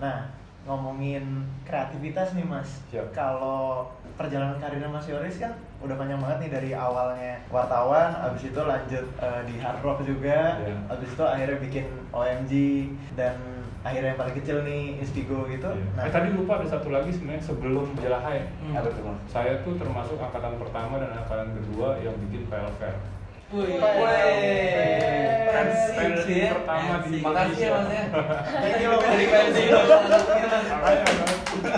Nah, ngomongin kreativitas nih Mas. Siap. Kalau perjalanan karirnya Mas Yoris kan udah panjang banget nih dari awalnya wartawan, abis itu lanjut eh, di hard rock juga, Iya. abis itu akhirnya bikin OMG dan akhirnya yang paling kecil nih Instigo gitu. Iya. Nah, Eh tadi lupa ada satu lagi sebenarnya sebelum Jelahai. Hmm. Saya tuh termasuk angkatan pertama dan angkatan kedua yang bikin PLFR. Wih, Pensi, pensi ya. pertama di Makasih ya mas ya. Thank you, Mas. Dari pensi kan.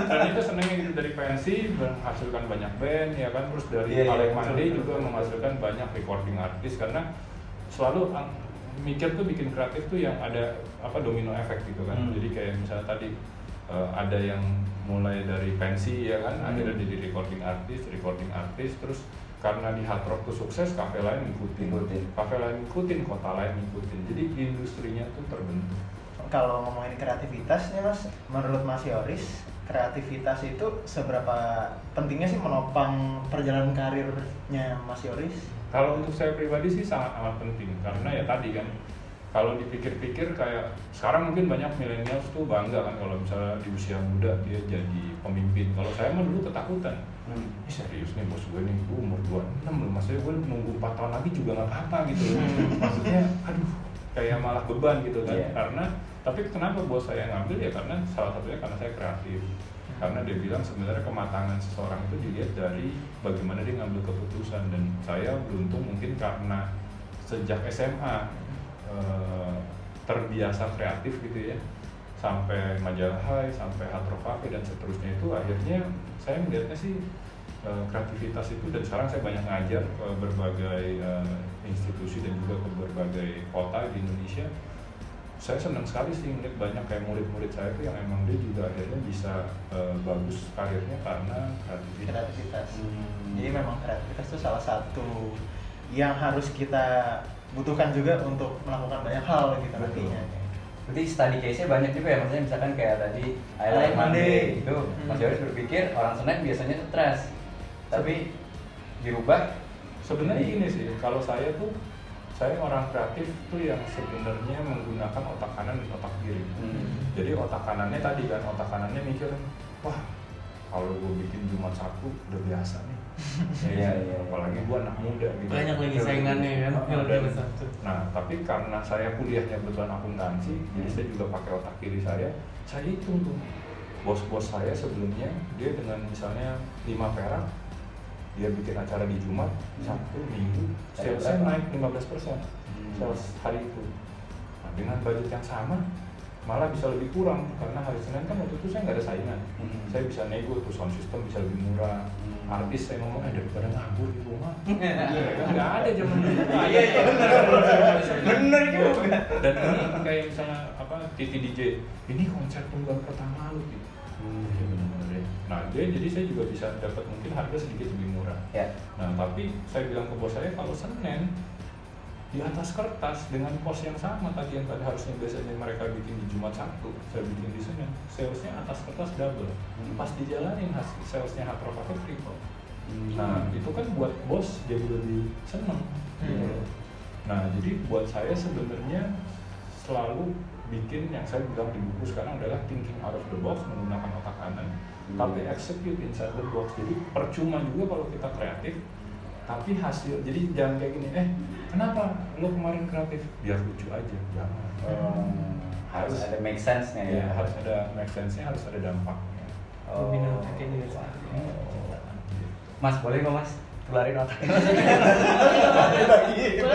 Dan itu senengnya gitu dari pensi menghasilkan banyak band ya kan terus dari Iya, iya, Alek Mandi juga betul. menghasilkan banyak recording artis karena selalu ang- mikir tuh bikin kreatif tuh yang ada apa domino efek gitu kan. Hmm. Jadi kayak misalnya tadi eh, ada yang mulai dari pensi ya kan Hmm. akhirnya jadi recording artis, recording artis terus karena di hard rock tuh sukses, kafe lain ngikutin, Ngikutin. kafe lain ngikutin, kota lain ngikutin. Jadi industrinya tuh terbentuk. kalau ngomongin kreativitas nih Mas, menurut Mas Yoris, kreativitas itu seberapa pentingnya sih menopang perjalanan karirnya Mas Yoris? Kalau untuk saya pribadi sih sangat amat penting karena ya tadi kan kalau dipikir-pikir kayak sekarang mungkin banyak milenials tuh bangga kan kalau misalnya di usia muda dia jadi pemimpin. Kalau saya mah dulu ketakutan. Hmm. Ini serius nih bos gue nih, gue umur 26 loh, maksudnya gue nunggu 4 tahun lagi juga nggak apa-apa gitu loh. Maksudnya, aduh, kayak malah beban gitu kan. Iya. Karena, tapi kenapa bos saya ngambil ya karena salah satunya karena saya kreatif. Karena dia bilang sebenarnya kematangan seseorang itu dilihat dari bagaimana dia ngambil keputusan dan saya beruntung mungkin karena sejak SMA eh, terbiasa kreatif gitu ya sampai majalah Hai, sampai Hard Rock Cafe dan seterusnya itu akhirnya saya melihatnya sih eh, kreativitas itu dan sekarang saya banyak ngajar ke berbagai eh, institusi dan juga ke berbagai kota di Indonesia saya senang sekali sih ngeliat banyak kayak murid-murid saya itu yang emang dia juga akhirnya bisa eh, bagus karirnya karena kreativitas. Kreativitas. Hmm. Jadi memang kreativitas itu salah satu yang harus kita butuhkan juga untuk melakukan banyak hal gitu Betul. nantinya. Berarti study case-nya banyak juga ya, maksudnya misalkan kayak tadi I like Monday Monday. itu Hmm. Mas Yoris berpikir orang Senin biasanya stres tapi dirubah Sebenarnya gini sih, kalau saya tuh saya orang kreatif tuh yang sebenarnya menggunakan otak kanan dan otak kiri. Hmm. Jadi otak kanannya tadi kan otak kanannya mikir, wah kalau gue bikin Jumat Sabtu udah biasa nih. Iya, iya. Apalagi gue anak muda gitu. Banyak lagi saingannya kan, kalau dan- Jumat Sabtu. Nah, tapi karena saya kuliahnya kebetulan akuntansi, jadi saya juga pakai otak kiri saya. Saya hitung tuh, bos-bos saya sebelumnya dia dengan misalnya 5 perak, dia bikin acara di Jumat, Sabtu, Minggu, salesnya naik 15 persen, Hmm. sales hari itu. Nah, dengan budget yang sama, malah bisa lebih kurang karena hari Senin kan waktu itu saya nggak ada saingan. Hmm. Saya bisa nego tuh sound system bisa lebih murah. Hmm. Artis saya ngomong, eh daripada nganggur di rumah. Iya kan nggak ada zaman dulu. Iya, iya, bener. Juga. Dan ini kayak misalnya apa Titi DJ, ini konser tunggal pertama lu gitu. Hmm. Iya benar-benar ya. Nah dia jadi saya juga bisa dapat mungkin harga sedikit lebih murah. Ya. Nah tapi saya bilang ke bos saya kalau Senin di atas kertas dengan pos yang sama tadi yang tadi harusnya biasanya mereka bikin di Jumat Sabtu saya bikin di Senin salesnya atas kertas double Hmm. pas dijalanin hasil salesnya hard rock Cafe triple Hmm. nah itu kan buat bos jadi lebih seneng gitu Hmm. loh. nah jadi buat saya sebenarnya selalu bikin yang saya bilang di buku sekarang adalah thinking out of the box menggunakan otak kanan Hmm. tapi execute inside the box jadi percuma juga kalau kita kreatif tapi hasil jadi jangan kayak gini eh kenapa lo kemarin kreatif biar lucu aja jangan Hmm. harus ada make sense-nya ya. ya harus ada make sense-nya harus ada dampaknya Oh. Teknik. Mas boleh nggak mas tularin otak?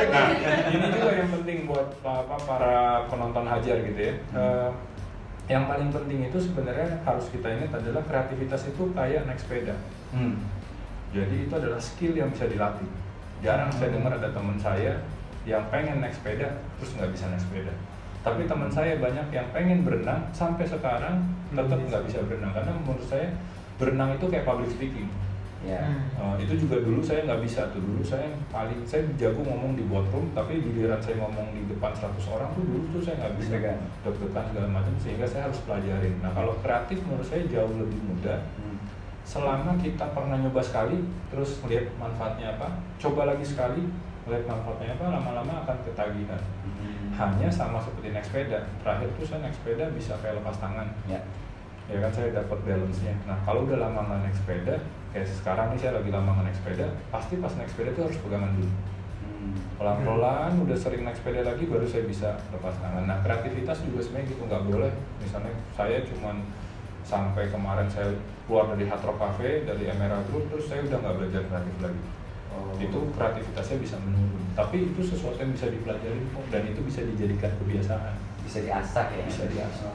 Nah, ini juga yang penting buat apa para penonton hajar gitu ya. Eh, yang paling penting itu sebenarnya harus kita ingat adalah kreativitas itu kayak naik sepeda. Hmm. Jadi itu adalah skill yang bisa dilatih. Jarang saya dengar ada teman saya yang pengen naik sepeda terus nggak bisa naik sepeda. Tapi teman saya banyak yang pengen berenang sampai sekarang tetap nggak bisa berenang karena menurut saya berenang itu kayak public speaking. Ya. Uh, itu juga dulu saya nggak bisa tuh dulu saya paling saya jago ngomong di boardroom tapi giliran saya ngomong di depan 100 orang tuh dulu tuh saya nggak bisa Deg-degan. deg-degan segala macam sehingga saya harus pelajarin nah kalau kreatif menurut saya jauh lebih mudah Hmm. Selama kita pernah nyoba sekali terus melihat manfaatnya apa coba lagi sekali melihat manfaatnya apa lama-lama akan ketagihan Hmm. hanya sama seperti naik sepeda terakhir tuh saya naik sepeda bisa kayak lepas tangan Ya. ya kan saya dapat balance-nya nah kalau udah lama nggak naik sepeda kayak sekarang nih saya lagi lama nggak naik sepeda pasti pas naik sepeda tuh harus pegangan dulu Hmm. pelan-pelan udah sering naik sepeda lagi baru saya bisa lepas tangan nah kreativitas juga sebenarnya gitu nggak boleh misalnya saya cuman sampai kemarin saya keluar dari Hard Rock Cafe dari Emerald Group terus saya udah nggak belajar kreatif lagi Oh. itu kreativitasnya bisa menurun tapi itu sesuatu yang bisa dipelajari kok dan itu bisa dijadikan kebiasaan bisa diasah ya. bisa diasah.